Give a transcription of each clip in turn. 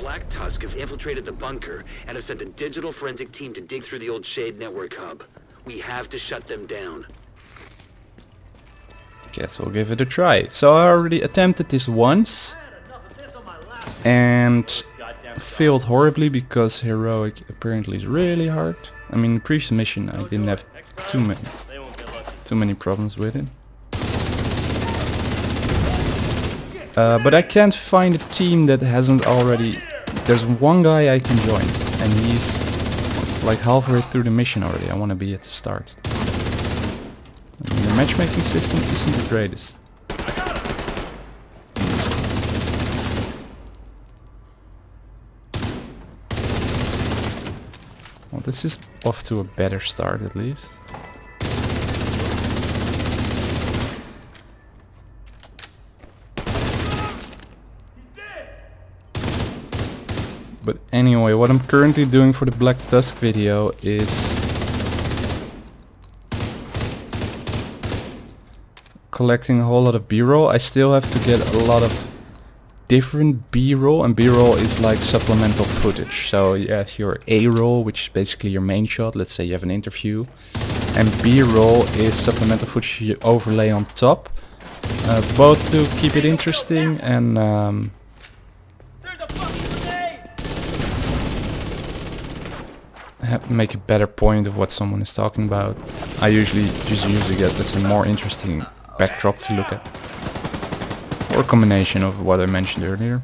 Black Tusk have infiltrated the bunker and have sent a digital forensic team to dig through the old Shade network hub. We have to shut them down. Guess we'll give it a try. So I already attempted this once and failed horribly because heroic apparently is really hard. I mean, the previous mission I didn't have too many too many problems with it. Uh, but I can't find a team that hasn't already... There's one guy I can join and he's like halfway through the mission already. I want to be at the start. I mean, the matchmaking system isn't the greatest. Well, this is off to a better start at least. But anyway, what I'm currently doing for the Black Tusk video is collecting a whole lot of b-roll. I still have to get a lot of different b-roll and b-roll is like supplemental footage. So you have your a-roll which is basically your main shot, let's say you have an interview. And b-roll is supplemental footage you overlay on top. Uh, both to keep it interesting and um, make a better point of what someone is talking about. I usually just use it as a more interesting backdrop to look at. Or a combination of what I mentioned earlier.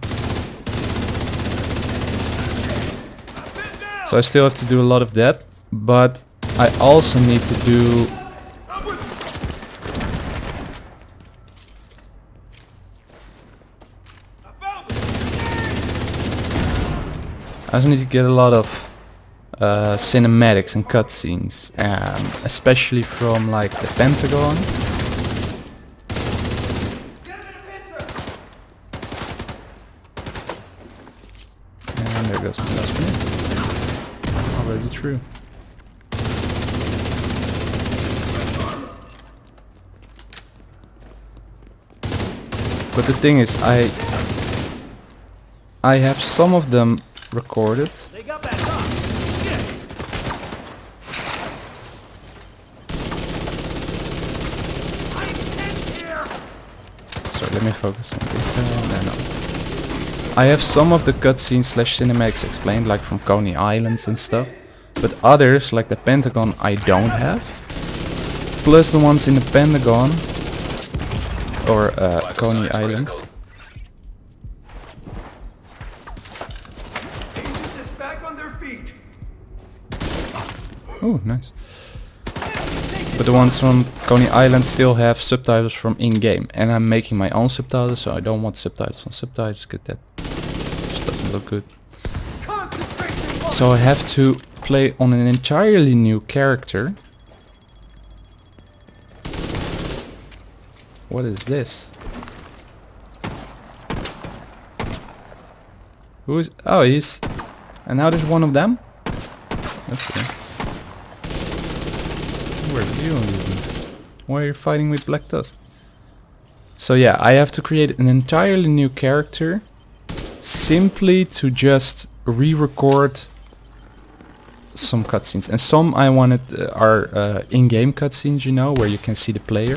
So I still have to do a lot of that, but I also need to do I also need to get a lot of uh, cinematics and cutscenes, um, especially from like the Pentagon. And there goes my last minute. Already true. But the thing is, I I have some of them recorded. Let me focus on this there. No, I have some of the cutscenes slash cinematics explained, like from Coney Islands and stuff. But others, like the Pentagon, I don't have. Plus the ones in the Pentagon, or uh, Coney Island. Oh, nice. But the ones from Coney Island still have subtitles from in-game. And I'm making my own subtitles, so I don't want subtitles on subtitles, because that just doesn't look good. So I have to play on an entirely new character. What is this? Who is... Oh, he's... And now there's one of them? Okay. Where are you Why are you fighting with Black Tusk? So yeah, I have to create an entirely new character simply to just re-record some cutscenes. And some I wanted uh, are uh, in-game cutscenes, you know, where you can see the player.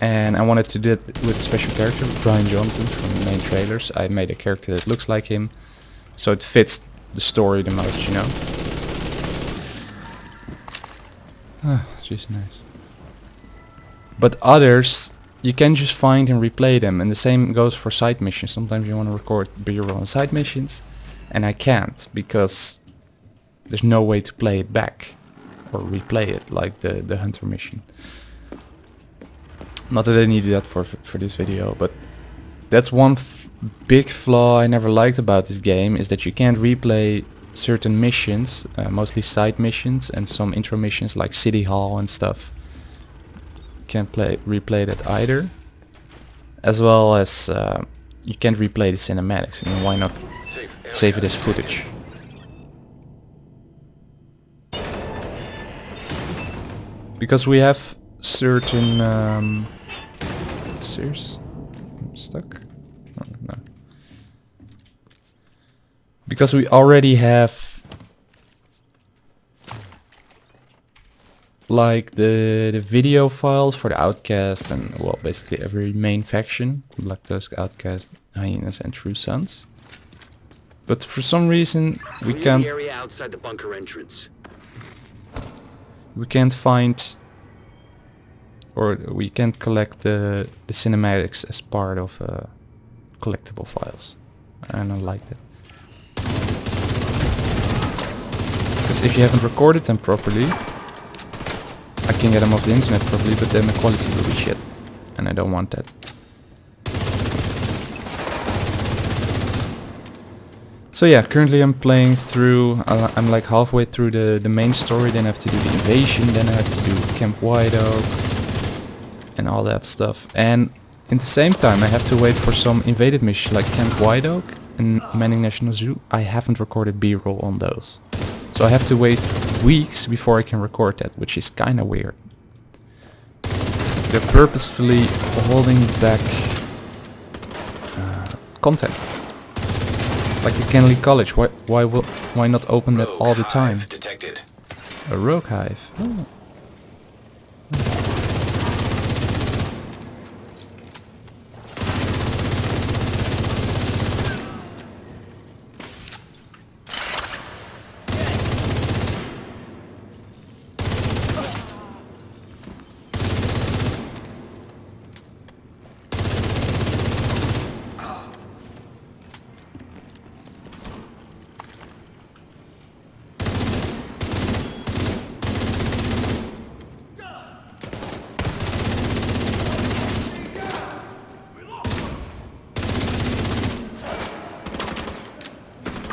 And I wanted to do it with a special character, Brian Johnson from the main trailers. I made a character that looks like him, so it fits the story the most, you know. Ah, jeez, nice. But others, you can just find and replay them, and the same goes for side missions. Sometimes you want to record B-roll side missions, and I can't, because there's no way to play it back, or replay it, like the, the hunter mission. Not that I needed that for, for this video, but that's one big flaw I never liked about this game, is that you can't replay certain missions, uh, mostly side missions and some intro missions like City Hall and stuff. Can't play replay that either. As well as uh, you can't replay the cinematics. I mean, why not save it as footage? Because we have certain... Um? I'm stuck? Oh. Because we already have like the the video files for the outcast and well basically every main faction black tusk outcast hyenas and true sons. But for some reason we Clear can't area outside the bunker entrance. we can't find or we can't collect the the cinematics as part of uh, collectible files. And I don't like that because if you haven't recorded them properly I can get them off the internet properly, but then the quality will be shit and I don't want that So yeah, currently I'm playing through, uh, I'm like halfway through the, the main story, then I have to do the invasion, then I have to do Camp White Oak, and all that stuff. And in the same time I have to wait for some invaded missions like Camp White Oak and Manning National Zoo. I haven't recorded B-roll on those. So I have to wait weeks before I can record that, which is kinda weird. They're purposefully holding back uh, content. Like the Kennedy College, why why will why not open that all the time? Detected. A rogue hive. Oh.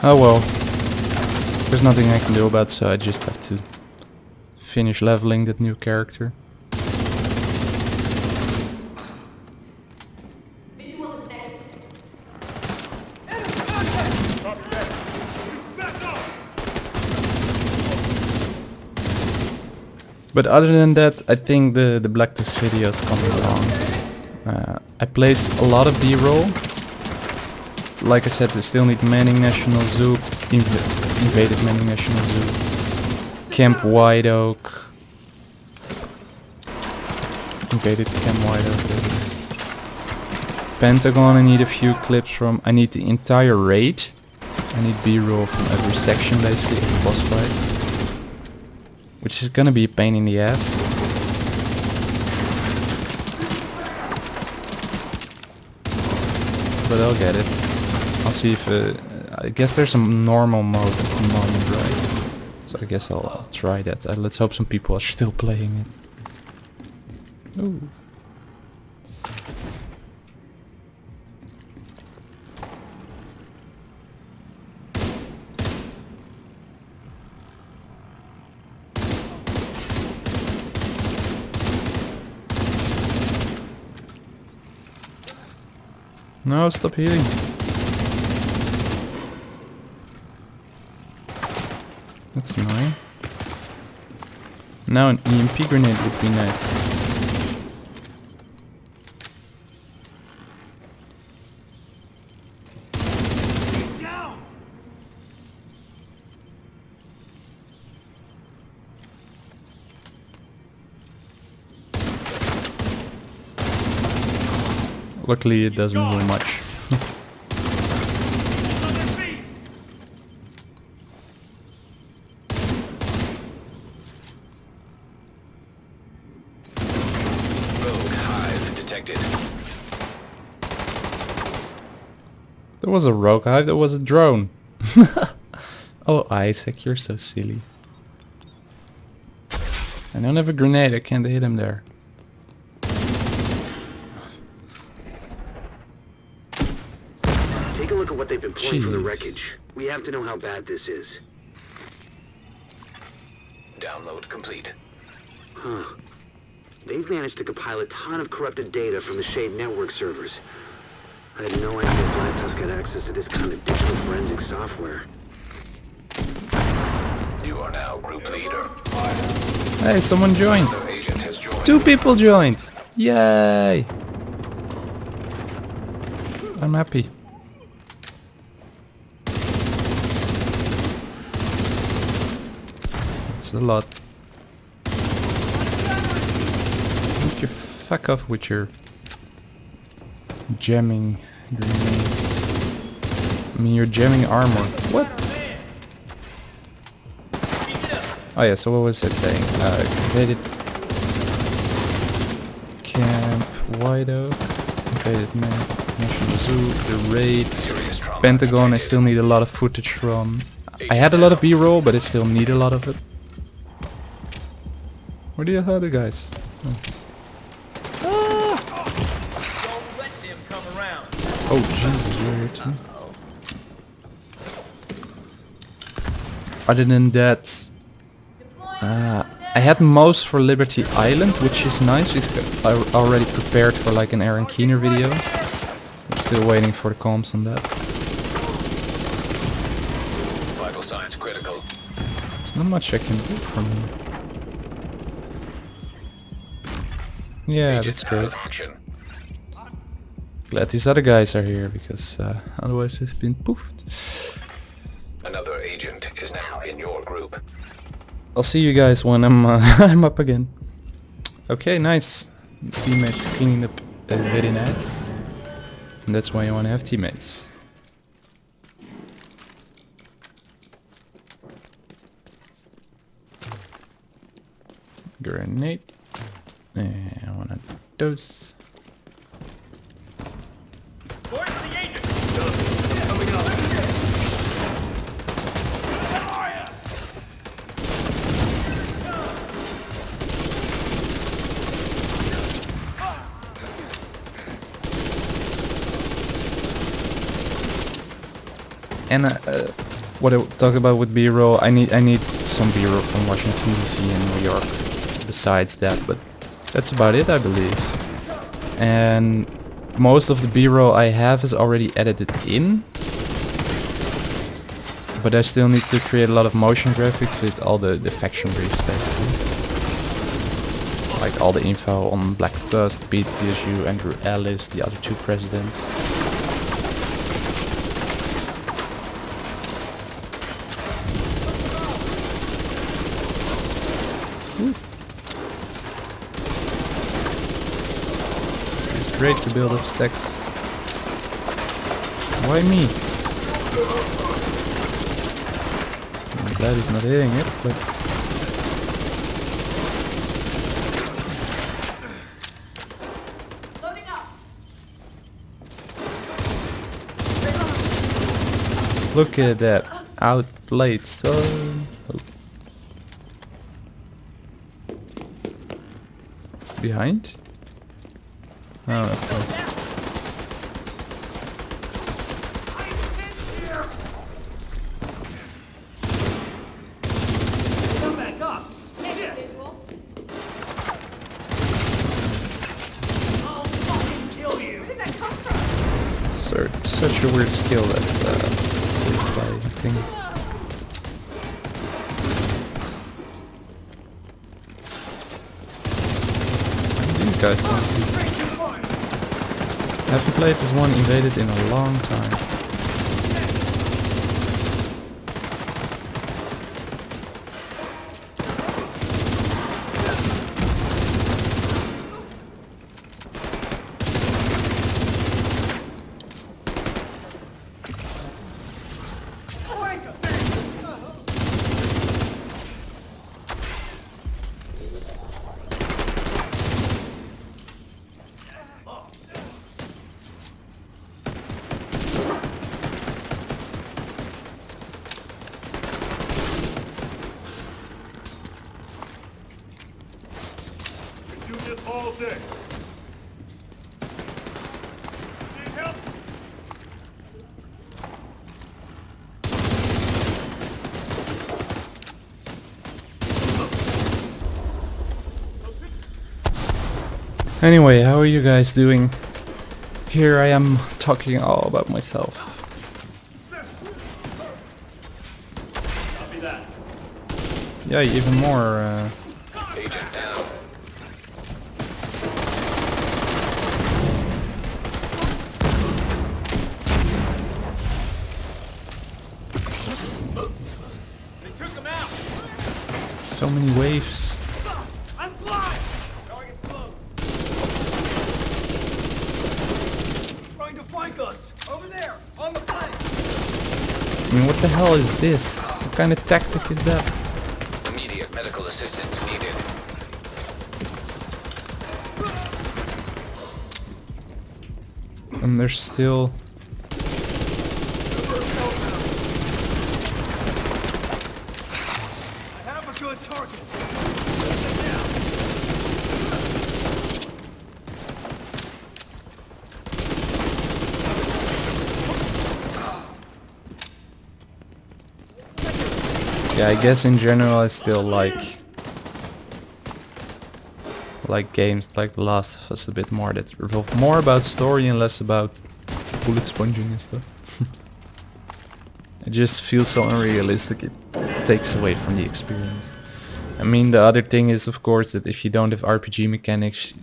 Oh well. There's nothing I can do about so I just have to finish leveling that new character. But other than that, I think the, the Black video is coming along. Uh, I placed a lot of B-roll. Like I said, I still need Manning National Zoo, inv invaded Manning National Zoo, Camp White Oak, invaded Camp White Oak. Pentagon, I need a few clips from. I need the entire raid. I need B-roll from every section basically of the boss fight. Which is gonna be a pain in the ass. But I'll get it. I'll see if... Uh, I guess there's a normal mode at the moment, right? So I guess I'll, I'll try that. Uh, let's hope some people are still playing it. Ooh. No, stop healing. That's annoying. Now an EMP grenade would be nice. Luckily it doesn't do much. Rogue hive detected. There was a rogue hive, there was a drone. oh ISAC, you're so silly. I don't have a grenade, I can't hit him there. Take a look at what they've been pulling from the wreckage. We have to know how bad this is. Download complete. Huh. They've managed to compile a ton of corrupted data from the Shade Network servers. I had no idea Black Tusk had access to this kind of digital forensic software. You are now group leader. Hey, someone joined. joined. Two people joined. Yay! I'm happy. It's a lot. Get your you fuck off with your jamming grenades? I mean, you're jamming armor. What? Oh yeah, so what was I saying? Uh, invaded Camp White Oak, invaded Ma National Zoo, the raid, Pentagon. I still need a lot of footage from. I had a lot of B-roll, but I still need a lot of it. Where are the other guys? Don't let them come around. Oh Jesus, too. Other than that, uh, I had most for Liberty Island, which is nice because I already prepared for like an Aaron Keener video. I'm still waiting for the comms on that. Vital signs critical. There's not much I can do from here. Yeah, Agent that's great. Glad these other guys are here because uh, otherwise they've been poofed. Another agent is now in your group. I'll see you guys when I'm uh, I'm up again. Okay, nice. Teammates cleaned up uh, very nice. And that's why you want to have teammates. Grenade. And one of those. Where's the agent? And uh, what I talked about with B-roll, I need I need some B-roll from Washington DC and New York. Besides that, but that's about it, I believe. And most of the B-roll I have is already edited in. But I still need to create a lot of motion graphics with all the, the faction briefs, basically. Like all the info on Black Tusk, BTSU, Andrew Ellis, the other two presidents. It's great to build up stacks. Why me? I'm glad he's not hitting it, but... Look at that. Outplayed so... Oh. Behind? Oh, okay. Come back up. I'll fucking kill you. Sir, such a weird skill that uh, replay thing. What do you guys want to do? Haven't played this one invaded in a long time. Do this all day. Need help? Anyway, how are you guys doing? Here I am talking all about myself. Yeah, even more. Uh, Agent down. So many waves. I'm blind! Target close. Trying to flank us! Over there! On the flank! I mean, what the hell is this? What kind of tactic is that? Immediate medical assistance needed. And there's still... I have a good target! Get down! I guess in general I still like... Like games like The Last of Us a bit more that revolve more about story and less about bullet sponging and stuff. it just feels so unrealistic, it takes away from the experience. I mean, the other thing is, of course, that if you don't have RPG mechanics,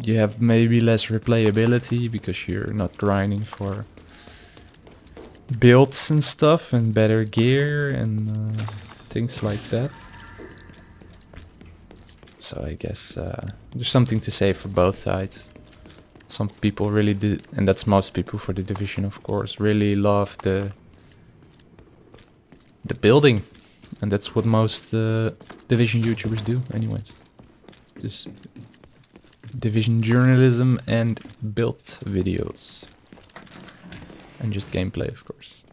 you have maybe less replayability because you're not grinding for builds and stuff and better gear and uh, things like that. So I guess uh, there's something to say for both sides. Some people really did, and that's most people for the division, of course, really love the the building, and that's what most uh, division YouTubers do, anyways. Just division journalism and build videos, and just gameplay, of course.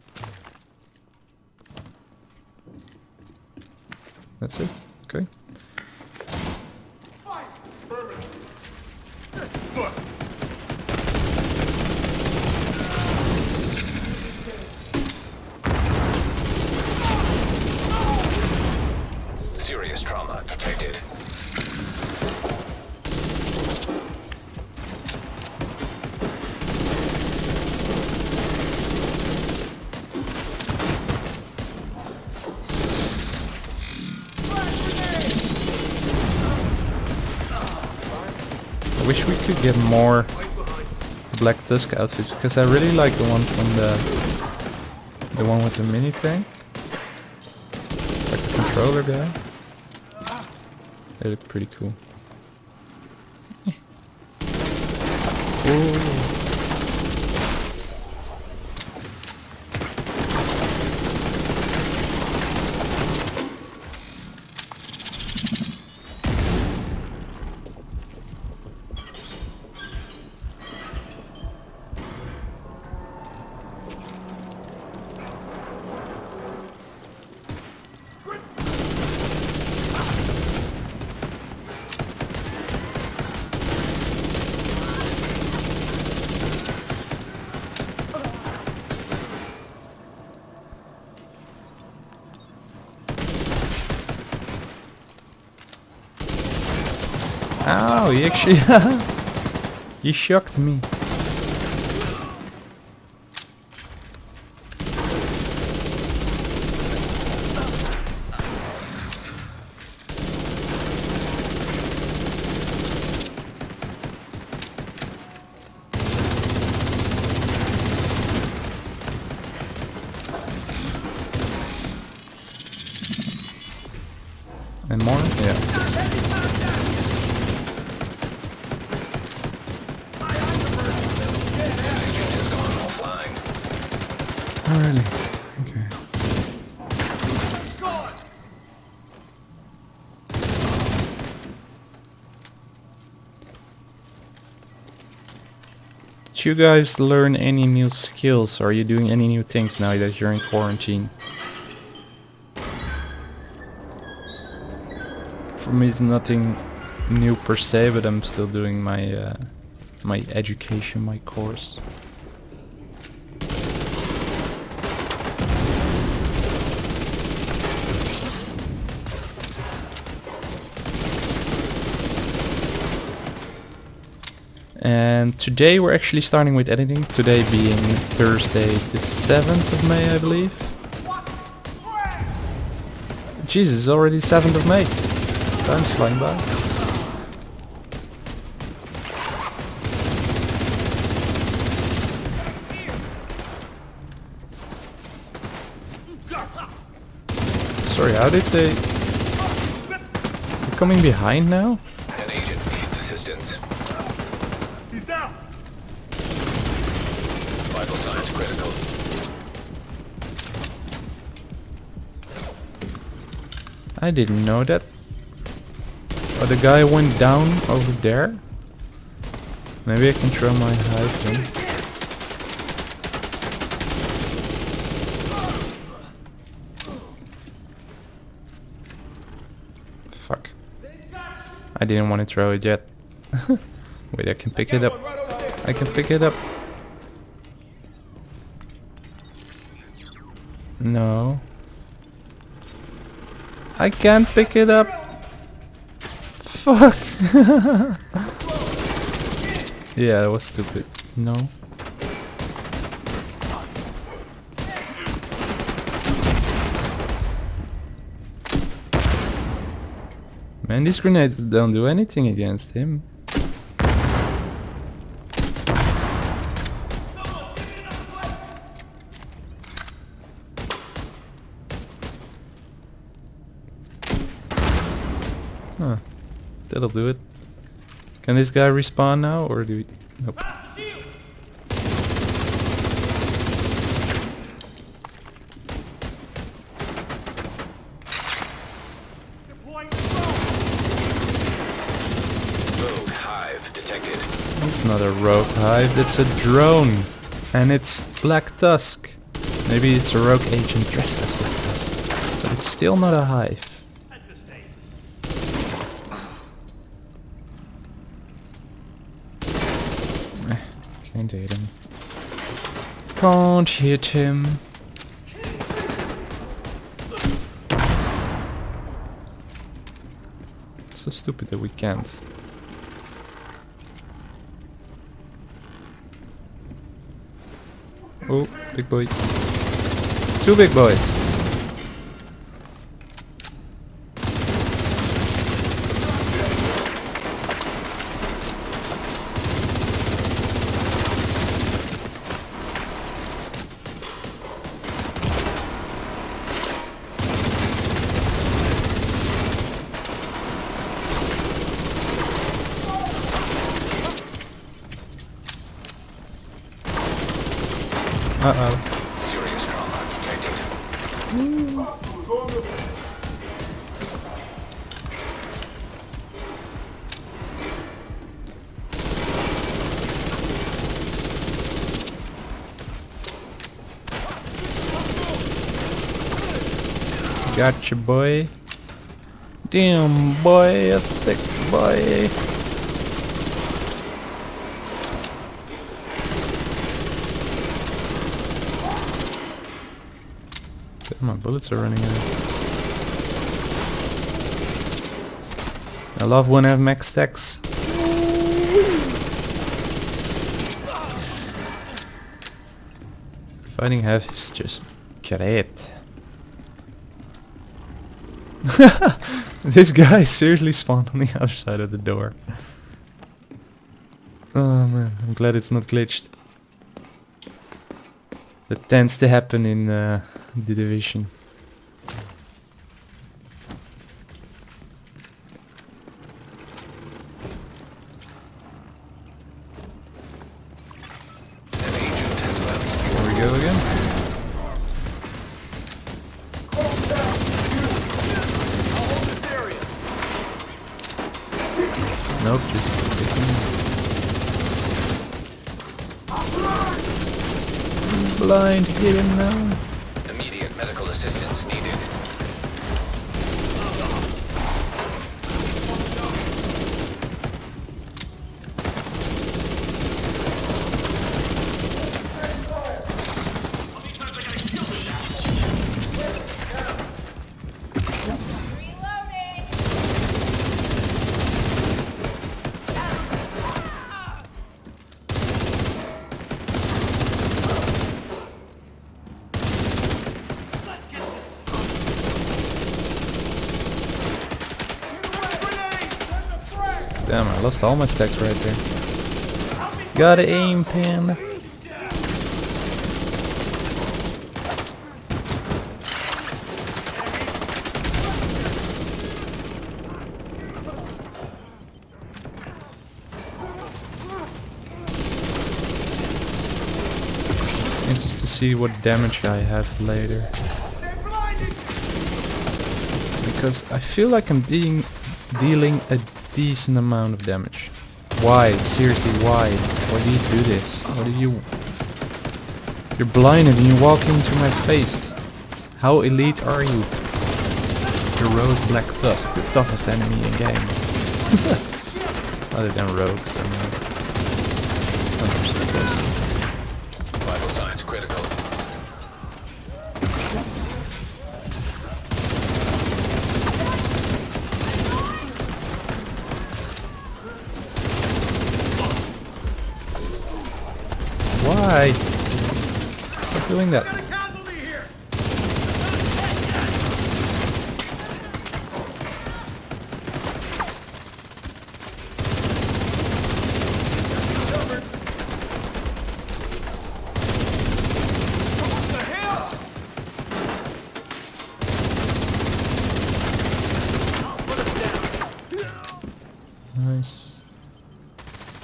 That's it. Get more Black Tusk outfits because I really like the one from the the one with the mini tank, like the controller guy. They look pretty cool. Ooh. He actually... he shocked me. And more? Yeah. Oh, really? Okay. Did you guys learn any new skills? Are you doing any new things now that you're in quarantine? For me, it's nothing new per se, but I'm still doing my uh, my education, my course. And today we're actually starting with editing. Today being Thursday the 7th of May, I believe. Jesus, it's already 7th of May. Time's flying by. Sorry, how did they... coming behind now? An agent needs assistance. He's down. I didn't know that. Oh, the guy went down over there? Maybe I can throw my hive in. Fuck. I didn't want to throw it yet. Wait, I can pick it up. I can pick it up. No. I can't pick it up. Fuck. yeah, that was stupid. No. Man, these grenades don't do anything against him. Huh. That'll do it. Can this guy respawn now, or do we... Nope. Rogue hive detected. It's not a rogue hive, it's a drone. And it's Black Tusk. Maybe it's a rogue agent dressed as Black Tusk. But it's still not a hive. Eh, Can't hit him. Can't hit him. So stupid that we can't. Oh, big boy. Two big boys. Uh-oh. Serious trauma detected. Gotcha, boy. Damn, boy, a thick boy. Damn, my bullets are running out. I love when I have max stacks. Fighting half is just great. this guy seriously spawned on the other side of the door. Oh man, I'm glad it's not glitched. That tends to happen in uh, the division. Damn, I lost all my stacks right there. Gotta aim, pin. Interesting to see what damage I have later because I feel like I'm dealing a decent amount of damage. Why? Seriously, why? Why do you do this? What do you... You're blinded and you walk into my face. How elite are you? Heroic Black Tusk, the toughest enemy in game. Other than rogues, I mean. Why? Stop doing that. Got a casualty here! What the hell? Nice.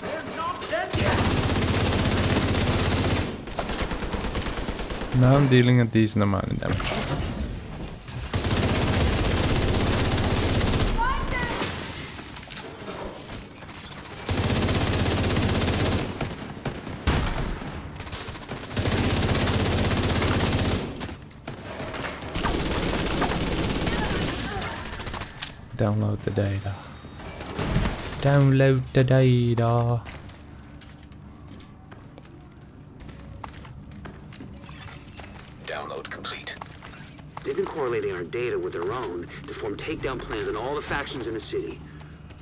They're not dead yet! Now I'm dealing a decent amount of damage. Download the data. Download the data. Takedown plans on all the factions in the city.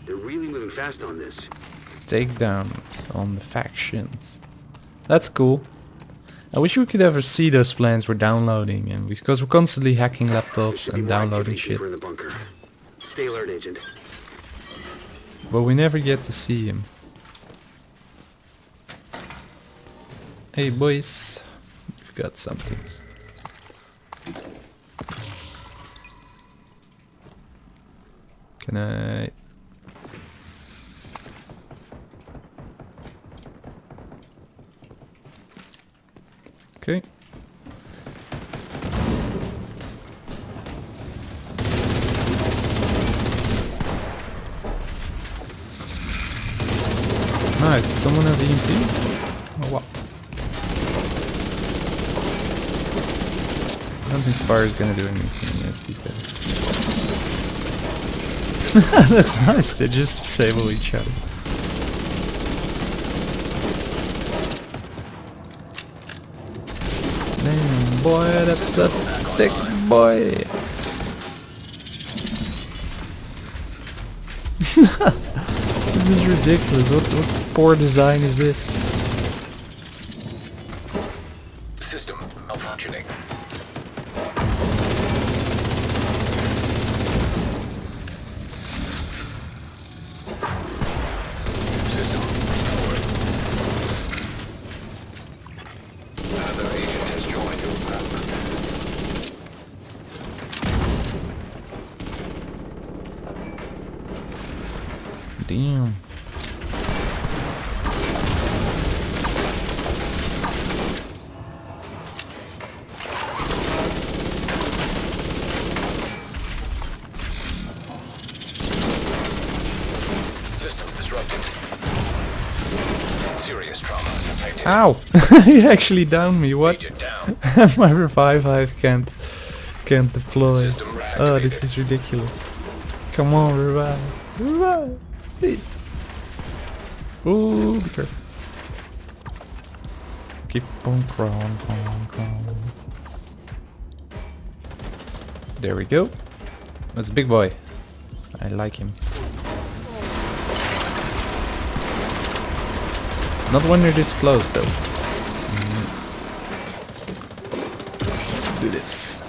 They're really moving fast on this. takedowns on the factions. That's cool. I wish we could ever see those plans we're downloading, and because we're constantly hacking laptops and downloading shit, deeper in the bunker. Stay alert, Agent. but we never get to see him. Hey boys, we've got something. Can I? Okay. Nice. Someone have EMP? Oh wow. I don't think fire is gonna do anything against these guys. That's nice. They just disable each other. Damn, boy, that's a thick boy. this is ridiculous. What, what poor design is this? System malfunctioning. System restored. Another agent has joined your group. Damn. System disrupted. Serious trauma. Titanium. Ow! he actually downed me. What? Down. My revive hive can't can't deploy. Oh, this is ridiculous. Come on, revive. Revive. Please. Ooh, be careful. Keep on crawling, crawling, crawling. There we go. That's big boy. I like him. Not when they're this close though. Do this.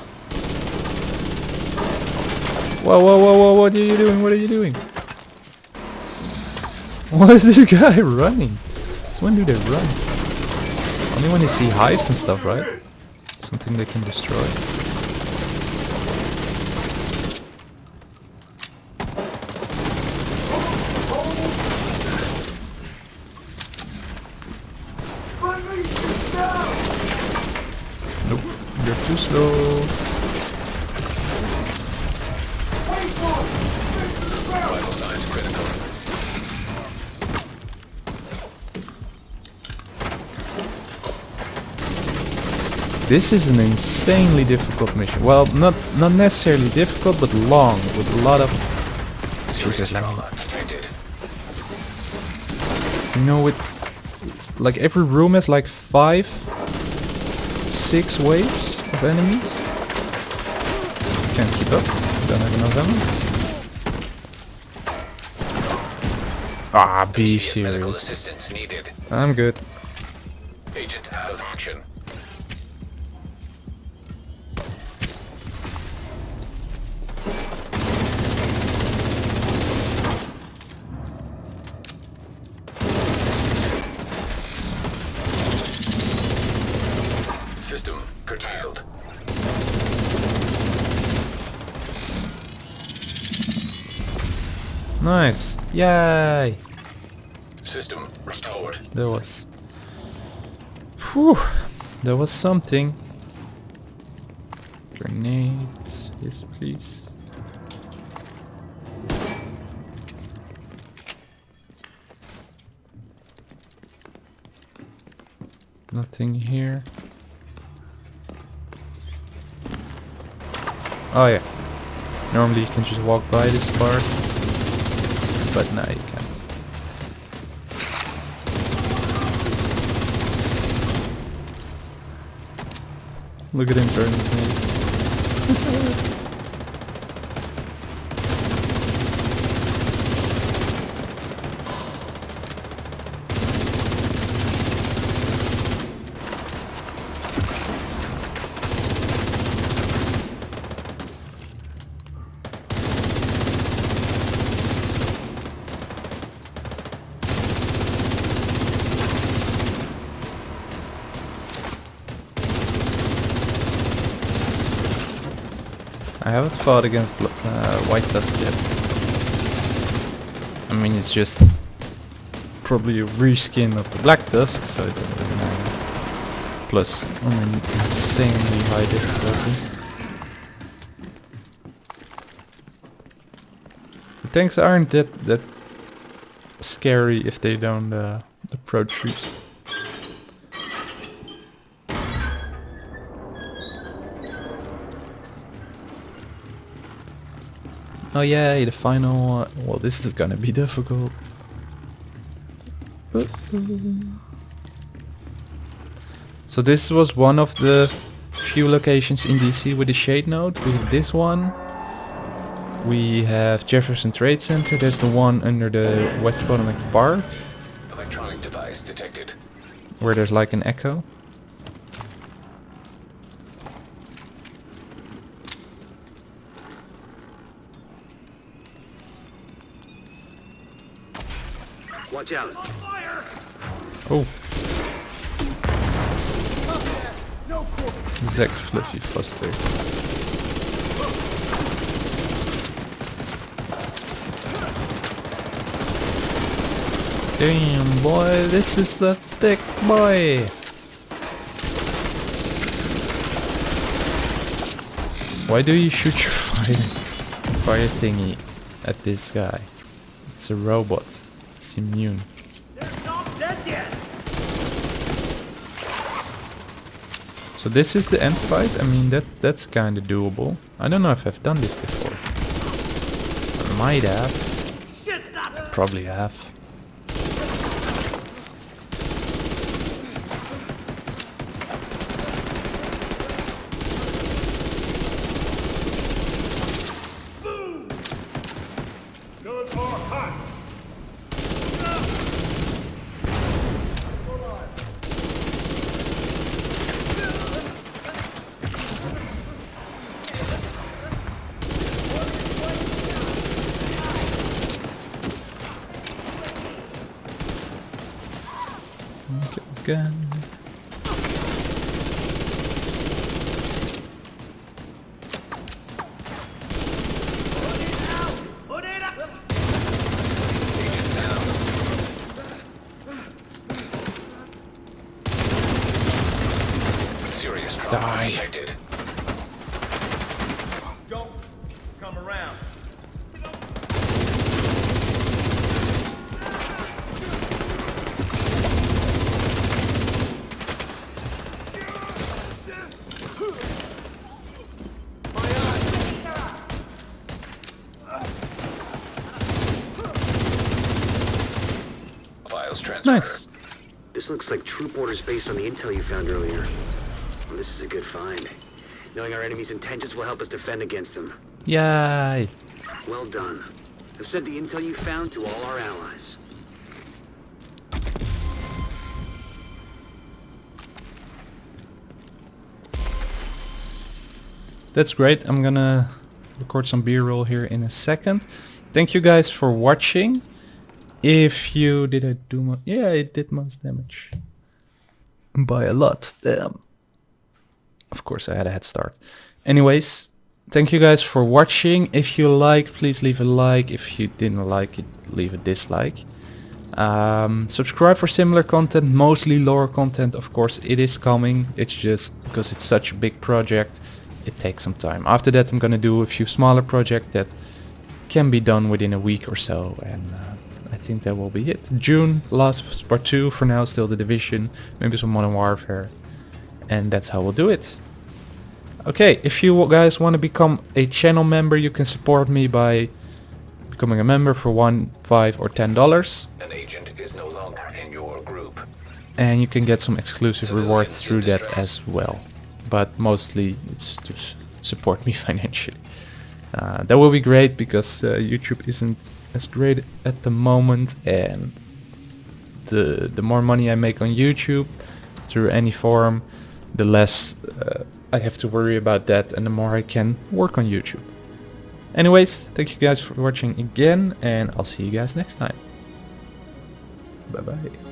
Whoa, whoa, whoa, whoa, what are you doing? What are you doing? Why is this guy running? Since when do they run? Only when they see hives and stuff, right? Something they can destroy. slow. Vital signs critical. This is an insanely difficult mission. Well, not not necessarily difficult, but long, with a lot of... Jesus, let me- You know, with... Like, every room has like five, six waves of enemies. Can't keep up. Don't have enough ammo. Ah, be Immediate serious. I'm good. Agent out of action. Nice. Yay. System restored. There was... Whew. There was something. Grenades. Yes, please. Nothing here. Oh yeah. Normally you can just walk by this part. But now you can't. Look at him turning me. I against uh, White Tusk yet. I mean, it's just probably a reskin of the Black Tusk, so it doesn't really matter. Plus, on an insanely high difficulty. The tanks aren't that that scary if they don't uh, approach you. Oh yay, the final... Well, this is gonna be difficult. So this was one of the few locations in DC with the shade node. We have this one. We have Jefferson Trade Center. There's the one under the West Potomac Park, Electronic device detected. where there's like an echo. Watch out. Oh. Zack Fluffy Foster. Damn boy, this is a thick boy. Why do you shoot your fire fire thingy at this guy? It's a robot. It's immune. Not dead yet. So this is the end fight. I mean that that's kind of doable. I don't know if I've done this before. I might have. Probably have. Guns are hot. Okay, let's go. Put it up. Serious trauma Die. detected. files transfer. Nice. This looks like troop orders based on the intel you found earlier. Well, this is a good find. Knowing our enemy's intentions will help us defend against them. Yay. Well done. I've sent the intel you found to all our allies. That's great. I'm gonna record some B-roll here in a second. Thank you guys for watching. If you did I do mo yeah, it did most damage by a lot. Damn. Of course, I had a head start. Anyways, thank you guys for watching. If you liked, please leave a like. If you didn't like it, leave a dislike. Um, subscribe for similar content, mostly lore content. Of course, it is coming. It's just because it's such a big project, it takes some time. After that, I'm gonna do a few smaller projects that can be done within a week or so, and uh, I think that will be it. June, last part two. For now, still the division, maybe some Modern Warfare, and that's how we'll do it. Okay, if you guys want to become a channel member, you can support me by becoming a member for one, five, or ten dollars. An agent is no longer in your group. and you can get some exclusive rewards through that as well. But mostly it's to support me financially. Uh, that will be great because uh, YouTube isn't as great at the moment, and the the more money I make on YouTube through any form, the less uh, I have to worry about that, and the more I can work on YouTube. Anyways, thank you guys for watching again, and I'll see you guys next time. Bye bye.